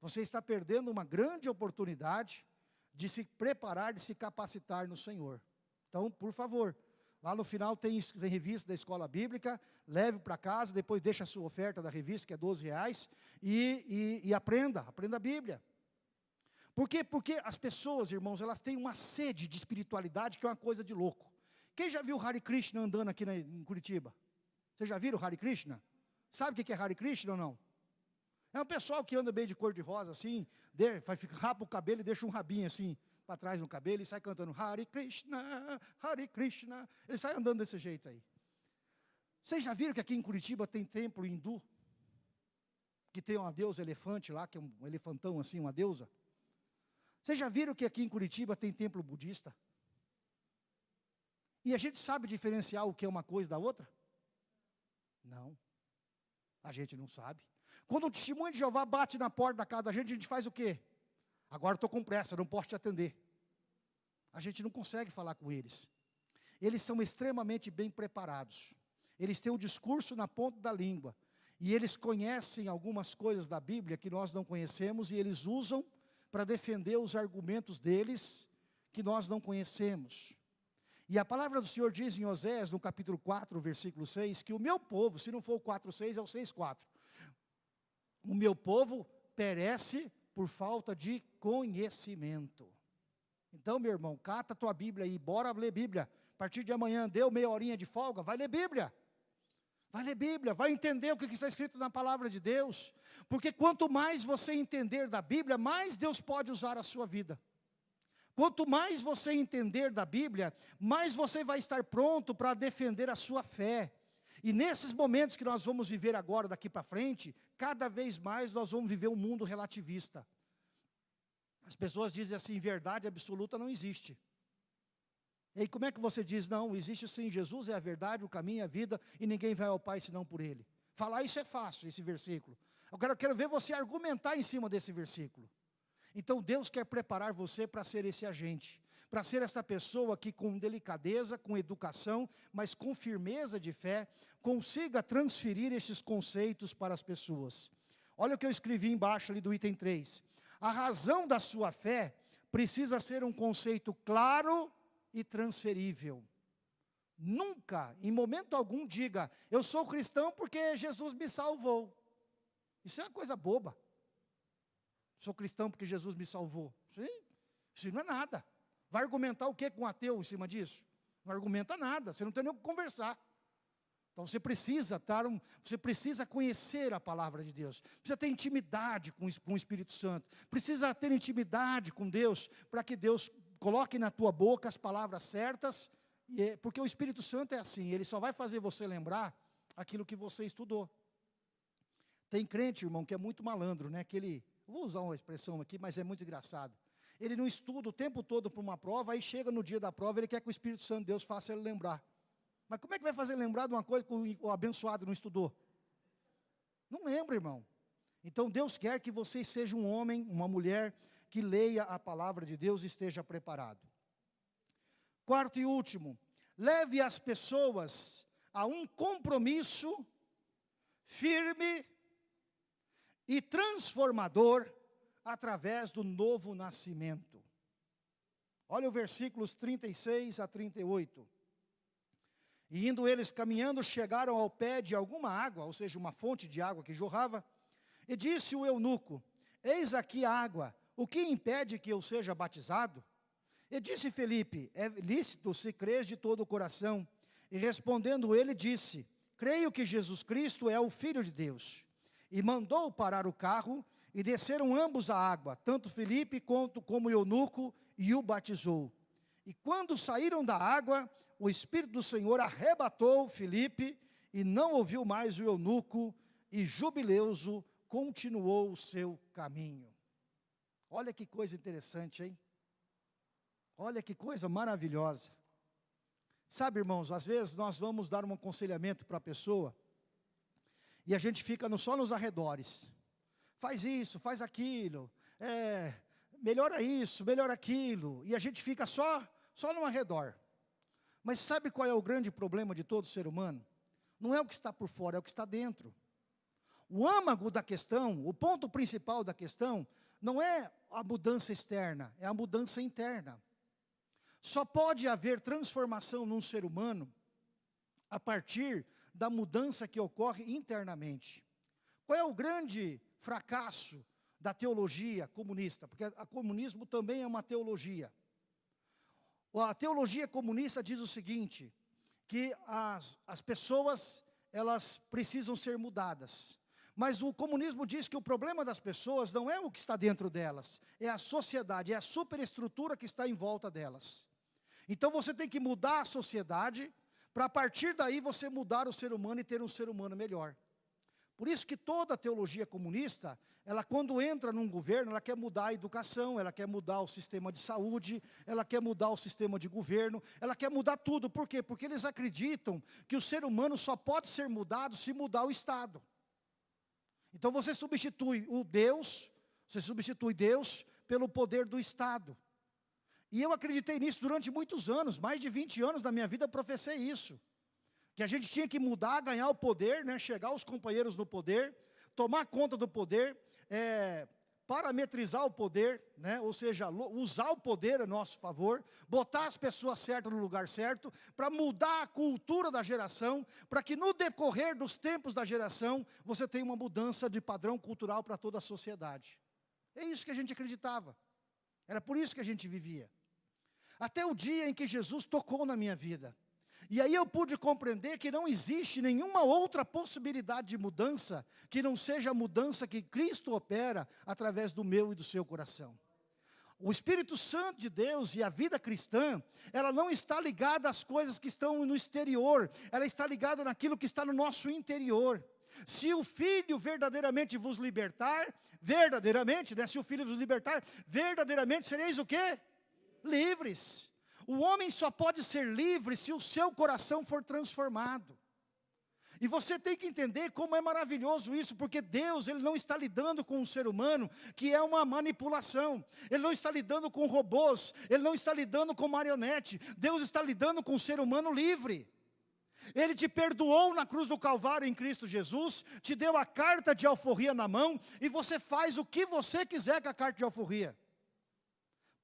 Você está perdendo uma grande oportunidade de se preparar, de se capacitar no Senhor. Então, por favor, lá no final tem, tem revista da escola bíblica, leve para casa, depois deixa a sua oferta da revista, que é 12 reais, e, e, e aprenda, aprenda a Bíblia. Por quê? Porque as pessoas, irmãos, elas têm uma sede de espiritualidade que é uma coisa de louco. Quem já viu o Hare Krishna andando aqui na, em Curitiba? Vocês já viram o Hare Krishna? Sabe o que é Hare Krishna ou não? É um pessoal que anda bem de cor de rosa, assim, de, rapa o cabelo e deixa um rabinho assim, para trás no cabelo e sai cantando Hare Krishna, Hare Krishna. Ele sai andando desse jeito aí. Vocês já viram que aqui em Curitiba tem templo hindu? Que tem uma deusa elefante lá, que é um elefantão assim, uma deusa? Vocês já viram que aqui em Curitiba tem templo budista? E a gente sabe diferenciar o que é uma coisa da outra? Não. A gente não sabe. Quando o testemunho de Jeová bate na porta da casa da gente, a gente faz o quê? Agora estou com pressa, não posso te atender. A gente não consegue falar com eles. Eles são extremamente bem preparados. Eles têm o discurso na ponta da língua. E eles conhecem algumas coisas da Bíblia que nós não conhecemos e eles usam para defender os argumentos deles que nós não conhecemos. E a palavra do Senhor diz em Osés, no capítulo 4, versículo 6, que o meu povo, se não for o 4, 6, é o 6, 4. O meu povo perece por falta de conhecimento. Então, meu irmão, cata a tua Bíblia aí, bora ler Bíblia. A partir de amanhã, deu meia horinha de folga, vai ler Bíblia. Vai ler Bíblia, vai entender o que está escrito na palavra de Deus. Porque quanto mais você entender da Bíblia, mais Deus pode usar a sua vida. Quanto mais você entender da Bíblia, mais você vai estar pronto para defender a sua fé. E nesses momentos que nós vamos viver agora, daqui para frente, cada vez mais nós vamos viver um mundo relativista. As pessoas dizem assim, verdade absoluta não existe. E aí como é que você diz, não, existe sim, Jesus é a verdade, o caminho, a vida, e ninguém vai ao Pai senão por Ele. Falar isso é fácil, esse versículo. Agora eu quero ver você argumentar em cima desse versículo. Então Deus quer preparar você para ser esse agente, para ser essa pessoa que com delicadeza, com educação, mas com firmeza de fé, consiga transferir esses conceitos para as pessoas. Olha o que eu escrevi embaixo ali do item 3. A razão da sua fé precisa ser um conceito claro e transferível. Nunca, em momento algum, diga, eu sou cristão porque Jesus me salvou. Isso é uma coisa boba. Sou cristão porque Jesus me salvou. Sim, isso não é nada. Vai argumentar o que com um ateu em cima disso? Não argumenta nada, você não tem nem o que conversar. Então você precisa estar um, você precisa conhecer a palavra de Deus, precisa ter intimidade com, com o Espírito Santo, precisa ter intimidade com Deus, para que Deus coloque na tua boca as palavras certas, é, porque o Espírito Santo é assim, ele só vai fazer você lembrar aquilo que você estudou. Tem crente, irmão, que é muito malandro, né? Que ele, vou usar uma expressão aqui, mas é muito engraçado. Ele não estuda o tempo todo para uma prova, aí chega no dia da prova, ele quer que o Espírito Santo de Deus faça ele lembrar. Mas como é que vai fazer lembrar de uma coisa que o abençoado não estudou? Não lembra, irmão. Então Deus quer que você seja um homem, uma mulher que leia a palavra de Deus e esteja preparado. Quarto e último, leve as pessoas a um compromisso firme e transformador através do novo nascimento. Olha o versículos 36 a 38. E indo eles caminhando, chegaram ao pé de alguma água, ou seja, uma fonte de água que jorrava, e disse o eunuco, eis aqui a água, o que impede que eu seja batizado? E disse Felipe, é lícito se crês de todo o coração. E respondendo ele, disse, creio que Jesus Cristo é o Filho de Deus. E mandou parar o carro, e desceram ambos à água, tanto Felipe quanto como eunuco, e o batizou. E quando saíram da água, o Espírito do Senhor arrebatou Felipe, e não ouviu mais o eunuco, e jubileoso continuou o seu caminho. Olha que coisa interessante, hein? Olha que coisa maravilhosa. Sabe, irmãos, às vezes nós vamos dar um aconselhamento para a pessoa e a gente fica no, só nos arredores. Faz isso, faz aquilo, é, melhora isso, melhora aquilo, e a gente fica só, só no arredor. Mas sabe qual é o grande problema de todo ser humano? Não é o que está por fora, é o que está dentro. O âmago da questão, o ponto principal da questão, não é a mudança externa, é a mudança interna. Só pode haver transformação num ser humano a partir da mudança que ocorre internamente. Qual é o grande fracasso da teologia comunista? Porque o comunismo também é uma teologia. A teologia comunista diz o seguinte, que as, as pessoas, elas precisam ser mudadas. Mas o comunismo diz que o problema das pessoas não é o que está dentro delas, é a sociedade, é a superestrutura que está em volta delas. Então você tem que mudar a sociedade, para a partir daí você mudar o ser humano e ter um ser humano melhor. Por isso que toda a teologia comunista, ela quando entra num governo, ela quer mudar a educação, ela quer mudar o sistema de saúde, ela quer mudar o sistema de governo, ela quer mudar tudo. Por quê? Porque eles acreditam que o ser humano só pode ser mudado se mudar o Estado. Então você substitui o Deus, você substitui Deus pelo poder do Estado. E eu acreditei nisso durante muitos anos, mais de 20 anos da minha vida eu professei isso. Que a gente tinha que mudar, ganhar o poder, né, chegar os companheiros no poder, tomar conta do poder, é, parametrizar o poder, né? ou seja, usar o poder a nosso favor, botar as pessoas certas no lugar certo, para mudar a cultura da geração, para que no decorrer dos tempos da geração, você tenha uma mudança de padrão cultural para toda a sociedade. É isso que a gente acreditava. Era por isso que a gente vivia. Até o dia em que Jesus tocou na minha vida. E aí eu pude compreender que não existe nenhuma outra possibilidade de mudança que não seja a mudança que Cristo opera através do meu e do seu coração. O Espírito Santo de Deus e a vida cristã, ela não está ligada às coisas que estão no exterior, ela está ligada naquilo que está no nosso interior. Se o Filho verdadeiramente vos libertar, verdadeiramente, né, se o Filho vos libertar, verdadeiramente sereis o quê? Livres. O homem só pode ser livre se o seu coração for transformado. E você tem que entender como é maravilhoso isso, porque Deus ele não está lidando com um ser humano que é uma manipulação. Ele não está lidando com robôs, ele não está lidando com marionete. Deus está lidando com um ser humano livre. Ele te perdoou na cruz do Calvário em Cristo Jesus, te deu a carta de alforria na mão e você faz o que você quiser com a carta de alforria.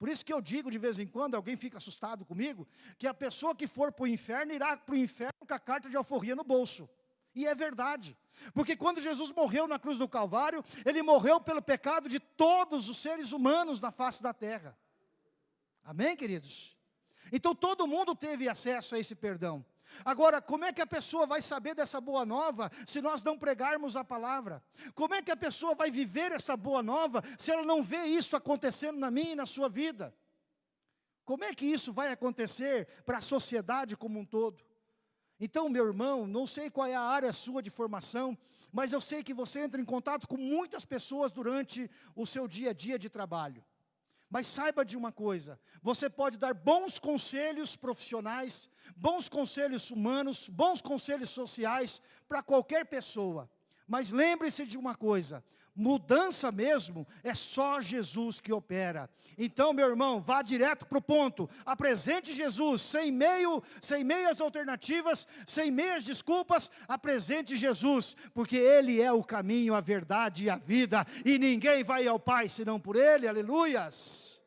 Por isso que eu digo de vez em quando, alguém fica assustado comigo, que a pessoa que for para o inferno irá para o inferno com a carta de alforria no bolso. E é verdade. Porque quando Jesus morreu na cruz do Calvário, Ele morreu pelo pecado de todos os seres humanos na face da terra. Amém, queridos? Então todo mundo teve acesso a esse perdão. Agora, como é que a pessoa vai saber dessa boa nova se nós não pregarmos a palavra? Como é que a pessoa vai viver essa boa nova se ela não vê isso acontecendo na minha e na sua vida? Como é que isso vai acontecer para a sociedade como um todo? Então, meu irmão, não sei qual é a área sua de formação, mas eu sei que você entra em contato com muitas pessoas durante o seu dia a dia de trabalho. Mas saiba de uma coisa, você pode dar bons conselhos profissionais, bons conselhos humanos, bons conselhos sociais para qualquer pessoa. Mas lembre-se de uma coisa, mudança mesmo é só Jesus que opera. Então, meu irmão, vá direto para o ponto. Apresente Jesus, sem meio, sem meias alternativas, sem meias desculpas, apresente Jesus, porque Ele é o caminho, a verdade e a vida, e ninguém vai ao Pai senão por Ele, aleluias.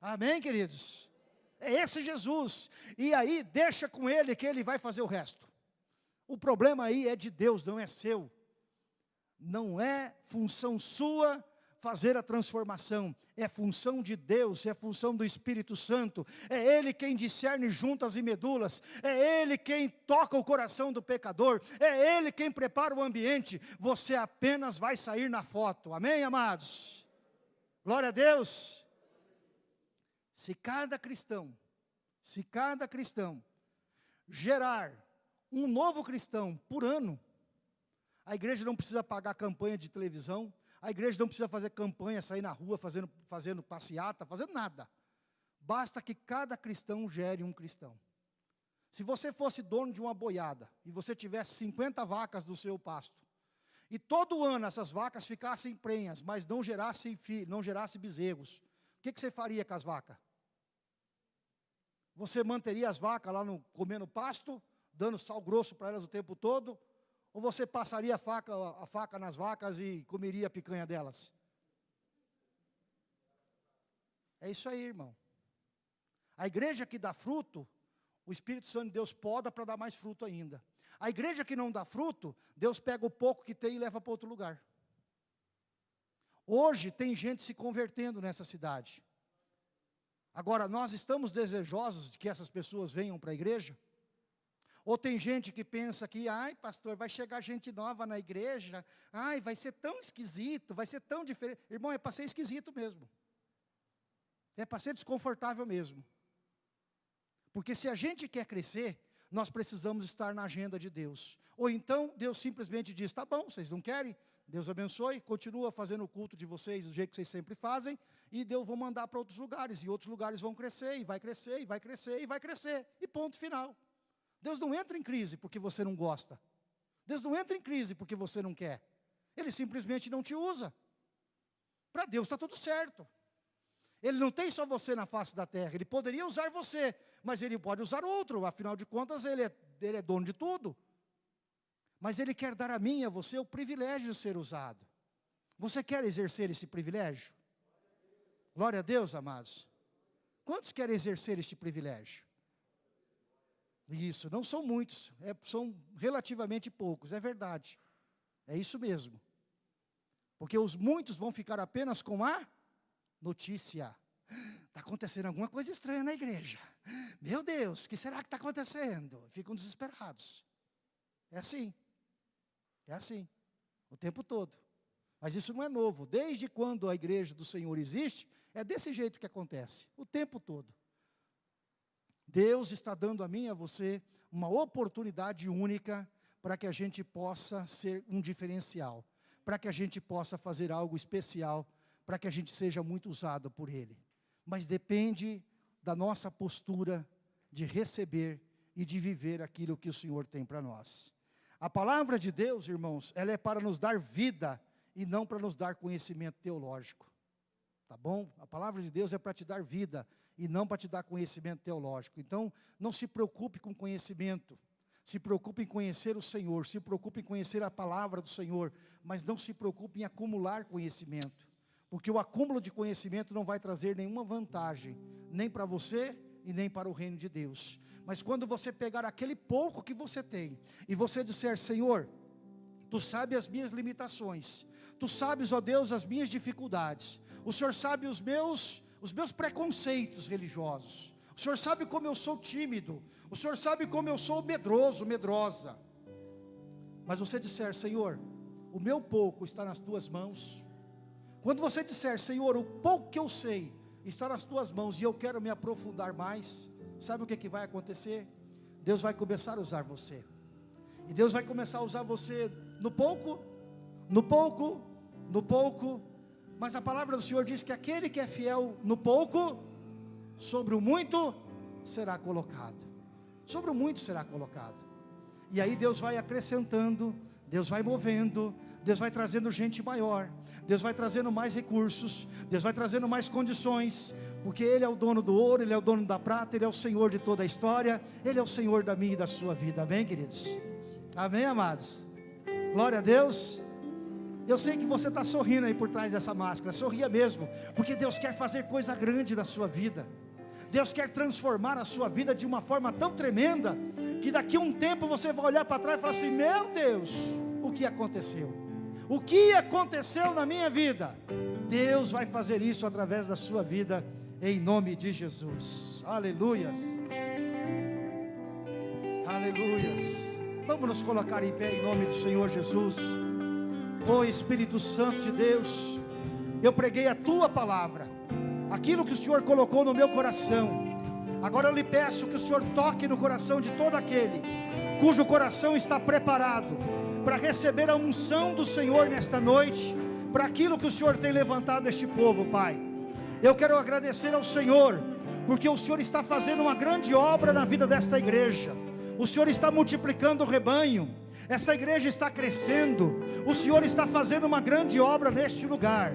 Amém, queridos? É esse Jesus, e aí deixa com Ele que Ele vai fazer o resto. O problema aí é de Deus, não é seu. Não é função sua fazer a transformação, é função de Deus, é função do Espírito Santo, é Ele quem discerne juntas e medulas, é Ele quem toca o coração do pecador, é Ele quem prepara o ambiente, você apenas vai sair na foto, amém amados? Glória a Deus! Se cada cristão, se cada cristão gerar um novo cristão por ano, a igreja não precisa pagar campanha de televisão, a igreja não precisa fazer campanha, sair na rua fazendo, fazendo passeata, fazendo nada. Basta que cada cristão gere um cristão. Se você fosse dono de uma boiada, e você tivesse 50 vacas do seu pasto, e todo ano essas vacas ficassem prenhas, mas não gerassem não gerassem bezerros, o que, que você faria com as vacas? Você manteria as vacas lá no, comendo pasto, dando sal grosso para elas o tempo todo, ou você passaria a faca, a faca nas vacas e comeria a picanha delas? É isso aí, irmão. A igreja que dá fruto, o Espírito Santo de Deus poda para dar mais fruto ainda. A igreja que não dá fruto, Deus pega o pouco que tem e leva para outro lugar. Hoje tem gente se convertendo nessa cidade. Agora, nós estamos desejosos de que essas pessoas venham para a igreja? Ou tem gente que pensa que, ai pastor, vai chegar gente nova na igreja, ai vai ser tão esquisito, vai ser tão diferente. Irmão, é para ser esquisito mesmo. É para ser desconfortável mesmo. Porque se a gente quer crescer, nós precisamos estar na agenda de Deus. Ou então Deus simplesmente diz, tá bom, vocês não querem? Deus abençoe, continua fazendo o culto de vocês do jeito que vocês sempre fazem, e Deus vou mandar para outros lugares, e outros lugares vão crescer, e vai crescer, e vai crescer, e vai crescer, e ponto final. Deus não entra em crise porque você não gosta. Deus não entra em crise porque você não quer. Ele simplesmente não te usa. Para Deus está tudo certo. Ele não tem só você na face da terra. Ele poderia usar você, mas ele pode usar outro. Afinal de contas, ele é, ele é dono de tudo. Mas ele quer dar a mim e a você o privilégio de ser usado. Você quer exercer esse privilégio? Glória a Deus, amados. Quantos querem exercer este privilégio? Isso, não são muitos, é, são relativamente poucos, é verdade. É isso mesmo. Porque os muitos vão ficar apenas com a notícia. Está acontecendo alguma coisa estranha na igreja. Meu Deus, o que será que está acontecendo? Ficam desesperados. É assim. É assim. O tempo todo. Mas isso não é novo. Desde quando a igreja do Senhor existe, é desse jeito que acontece. O tempo todo. Deus está dando a mim e a você uma oportunidade única para que a gente possa ser um diferencial, para que a gente possa fazer algo especial, para que a gente seja muito usado por Ele. Mas depende da nossa postura de receber e de viver aquilo que o Senhor tem para nós. A palavra de Deus, irmãos, ela é para nos dar vida e não para nos dar conhecimento teológico. Tá bom? A palavra de Deus é para te dar vida e não para te dar conhecimento teológico. Então, não se preocupe com conhecimento. Se preocupe em conhecer o Senhor, se preocupe em conhecer a palavra do Senhor, mas não se preocupe em acumular conhecimento. Porque o acúmulo de conhecimento não vai trazer nenhuma vantagem, nem para você e nem para o reino de Deus. Mas quando você pegar aquele pouco que você tem, e você disser, Senhor, Tu sabes as minhas limitações, Tu sabes, ó Deus, as minhas dificuldades, o Senhor sabe os meus, os meus preconceitos religiosos, o Senhor sabe como eu sou tímido, o Senhor sabe como eu sou medroso, medrosa. Mas você disser, Senhor, o meu pouco está nas tuas mãos. Quando você disser, Senhor, o pouco que eu sei está nas tuas mãos e eu quero me aprofundar mais, sabe o que, que vai acontecer? Deus vai começar a usar você. E Deus vai começar a usar você no pouco, no pouco, no pouco. Mas a palavra do Senhor diz que aquele que é fiel no pouco, sobre o muito será colocado. Sobre o muito será colocado. E aí Deus vai acrescentando, Deus vai movendo, Deus vai trazendo gente maior, Deus vai trazendo mais recursos, Deus vai trazendo mais condições, porque Ele é o dono do ouro, Ele é o dono da prata, Ele é o Senhor de toda a história, Ele é o Senhor da minha e da sua vida, amém queridos? Amém amados? Glória a Deus. Eu sei que você está sorrindo aí por trás dessa máscara, sorria mesmo, porque Deus quer fazer coisa grande na sua vida. Deus quer transformar a sua vida de uma forma tão tremenda, que daqui a um tempo você vai olhar para trás e falar assim: Meu Deus, o que aconteceu? O que aconteceu na minha vida? Deus vai fazer isso através da sua vida, em nome de Jesus. Aleluias. Aleluias. Vamos nos colocar em pé em nome do Senhor Jesus. Oh Espírito Santo de Deus, eu preguei a tua palavra aquilo que o Senhor colocou no meu coração. Agora eu lhe peço que o Senhor toque no coração de todo aquele cujo coração está preparado para receber a unção do Senhor nesta noite, para aquilo que o Senhor tem levantado este povo, Pai. Eu quero agradecer ao Senhor, porque o Senhor está fazendo uma grande obra na vida desta igreja. O Senhor está multiplicando o rebanho. Esta igreja está crescendo. O Senhor está fazendo uma grande obra neste lugar.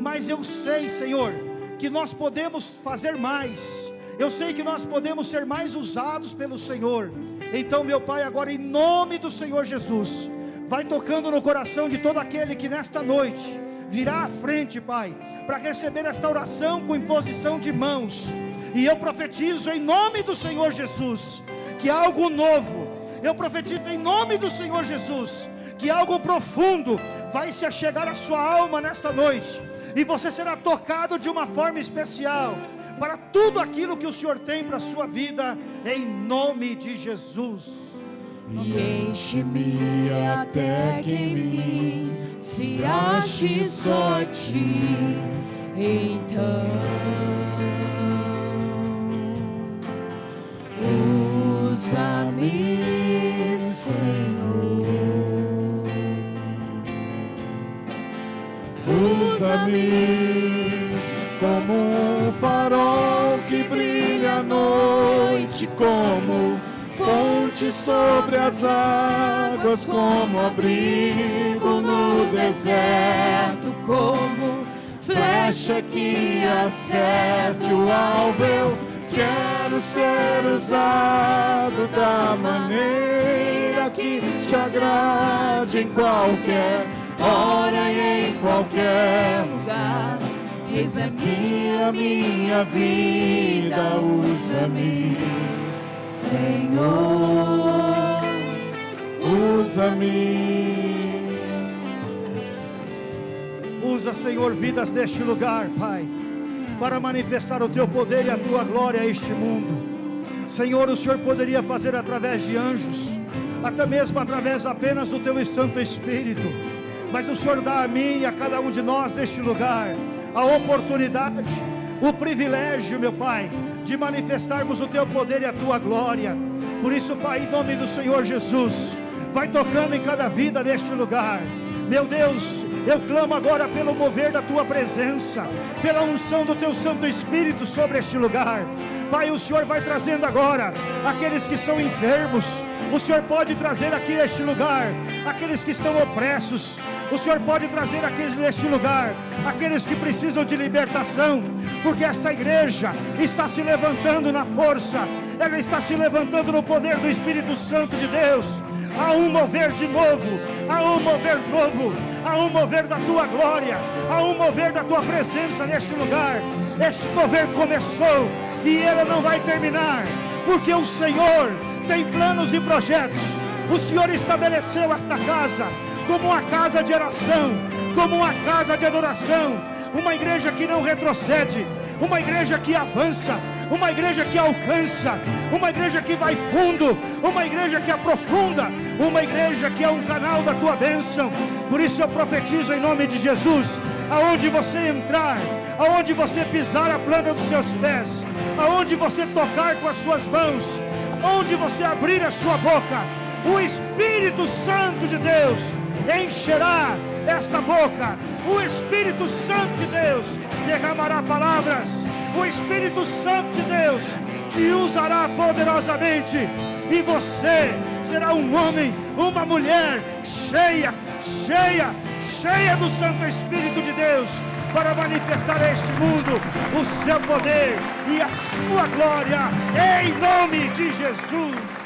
Mas eu sei, Senhor, que nós podemos fazer mais. Eu sei que nós podemos ser mais usados pelo Senhor. Então, meu Pai, agora em nome do Senhor Jesus, vai tocando no coração de todo aquele que nesta noite virá à frente, Pai, para receber esta oração com imposição de mãos. E eu profetizo em nome do Senhor Jesus que algo novo, eu profetizo em nome do Senhor Jesus que algo profundo vai se achegar à sua alma nesta noite e você será tocado de uma forma especial para tudo aquilo que o Senhor tem para a sua vida, em nome de Jesus. E enche-me até que em mim se ache só ti, então como ponte sobre as águas, como abrigo no deserto, como flecha que acerte o alvo. Eu quero ser usado da maneira que te agrade em qualquer hora e em qualquer lugar. Eis aqui a minha vida, usa-me, Senhor, usa-me. Usa, Senhor, vidas deste lugar, Pai. para manifestar o teu poder e a tua glória a este mundo. Senhor, o Senhor poderia fazer através de anjos, até mesmo através apenas do teu Santo Espírito, mas o Senhor dá a mim e a cada um de nós neste lugar a oportunidade, o privilégio, meu Pai, de manifestarmos o teu poder e a tua glória. Por isso, Pai, em nome do Senhor Jesus, vai tocando em cada vida neste lugar. Meu Deus, eu clamo agora pelo mover da tua presença, pela unção do teu Santo Espírito sobre este lugar. Pai, o Senhor vai trazendo agora aqueles que são enfermos. O Senhor pode trazer aqui neste lugar aqueles que estão opressos. O Senhor pode trazer aqueles neste lugar aqueles que precisam de libertação, porque esta igreja está se levantando na força, ela está se levantando no poder do Espírito Santo de Deus há um mover de novo, há um mover novo, há um mover da tua glória, há um mover da tua presença neste lugar. Este mover começou e ele não vai terminar, porque o Senhor tem planos e projetos. O Senhor estabeleceu esta casa como uma casa de oração, como uma casa de adoração, uma igreja que não retrocede, uma igreja que avança, uma igreja que alcança, uma igreja que vai fundo, uma igreja que aprofunda, uma igreja que é um canal da tua bênção. Por isso eu profetizo em nome de Jesus, aonde você entrar, aonde você pisar a planta dos seus pés, aonde você tocar com as suas mãos, onde você abrir a sua boca, o Espírito Santo de Deus encherá esta boca. O Espírito Santo de Deus derramará palavras. O Espírito Santo de Deus te usará poderosamente. E você será um homem, uma mulher cheia, cheia, cheia do Santo Espírito de Deus para manifestar a este mundo o seu poder e a sua glória em nome de Jesus.